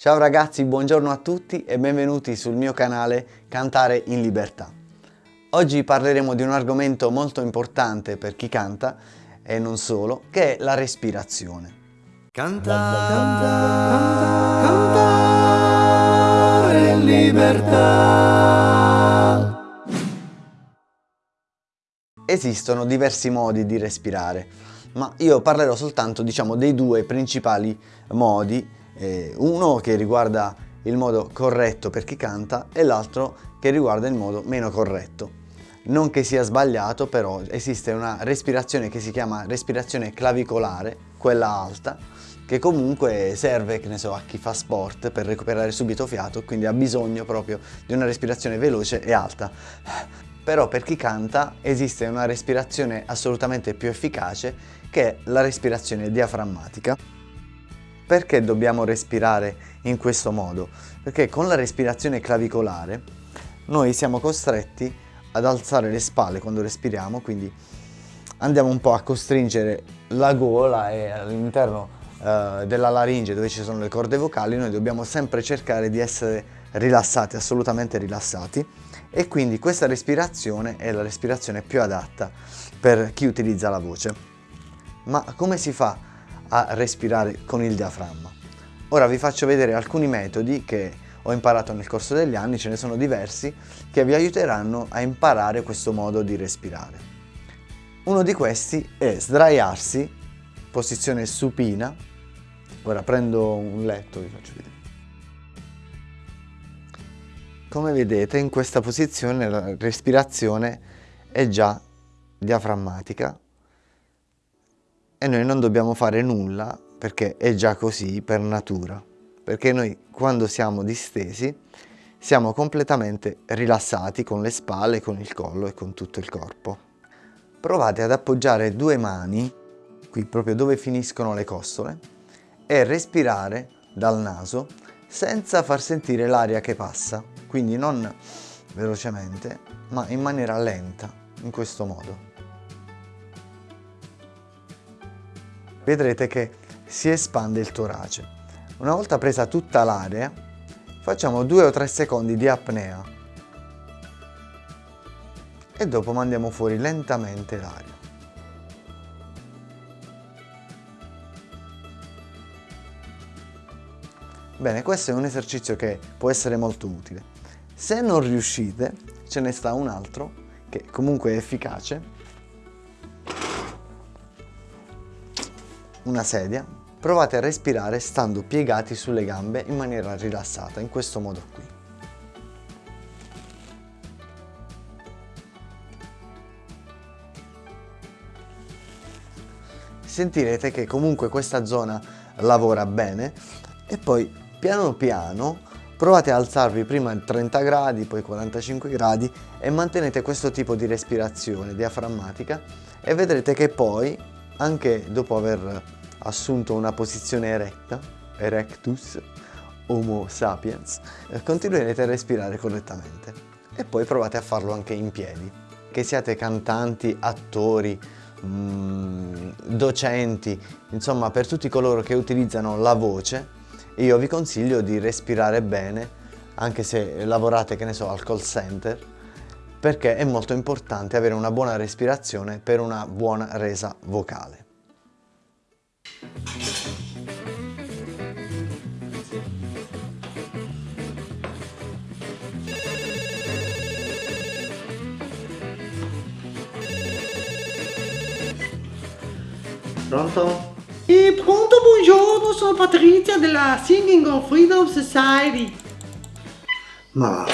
Ciao ragazzi, buongiorno a tutti e benvenuti sul mio canale Cantare in Libertà. Oggi parleremo di un argomento molto importante per chi canta e non solo, che è la respirazione. Cantare, cantare, cantare in libertà. Esistono diversi modi di respirare, ma io parlerò soltanto diciamo, dei due principali modi eh, uno che riguarda il modo corretto per chi canta e l'altro che riguarda il modo meno corretto. Non che sia sbagliato, però esiste una respirazione che si chiama respirazione clavicolare, quella alta, che comunque serve, che ne so, a chi fa sport per recuperare subito fiato, quindi ha bisogno proprio di una respirazione veloce e alta. Però per chi canta esiste una respirazione assolutamente più efficace che è la respirazione diaframmatica. Perché dobbiamo respirare in questo modo? Perché con la respirazione clavicolare noi siamo costretti ad alzare le spalle quando respiriamo, quindi andiamo un po' a costringere la gola e all'interno eh, della laringe dove ci sono le corde vocali noi dobbiamo sempre cercare di essere rilassati, assolutamente rilassati e quindi questa respirazione è la respirazione più adatta per chi utilizza la voce. Ma come si fa a respirare con il diaframma. Ora vi faccio vedere alcuni metodi che ho imparato nel corso degli anni, ce ne sono diversi, che vi aiuteranno a imparare questo modo di respirare. Uno di questi è sdraiarsi, posizione supina. Ora prendo un letto, vi faccio vedere. Come vedete in questa posizione la respirazione è già diaframmatica e noi non dobbiamo fare nulla perché è già così per natura. Perché noi quando siamo distesi siamo completamente rilassati con le spalle, con il collo e con tutto il corpo. Provate ad appoggiare due mani, qui proprio dove finiscono le costole, e respirare dal naso senza far sentire l'aria che passa, quindi non velocemente, ma in maniera lenta, in questo modo. Vedrete che si espande il torace. Una volta presa tutta l'aria, facciamo 2 o 3 secondi di apnea e dopo mandiamo fuori lentamente l'aria. Bene, questo è un esercizio che può essere molto utile. Se non riuscite, ce ne sta un altro che comunque è efficace una sedia, provate a respirare stando piegati sulle gambe in maniera rilassata, in questo modo qui. Sentirete che comunque questa zona lavora bene e poi piano piano provate a alzarvi prima a 30 gradi, poi 45 gradi e mantenete questo tipo di respirazione diaframmatica e vedrete che poi anche dopo aver assunto una posizione eretta, erectus, homo sapiens, eh, continuerete a respirare correttamente e poi provate a farlo anche in piedi. Che siate cantanti, attori, mm, docenti, insomma per tutti coloro che utilizzano la voce, io vi consiglio di respirare bene anche se lavorate, che ne so, al call center, perché è molto importante avere una buona respirazione per una buona resa vocale. Pronto? E pronto, buongiorno, sono Patrizia della Singing of Freedom Society. Ma.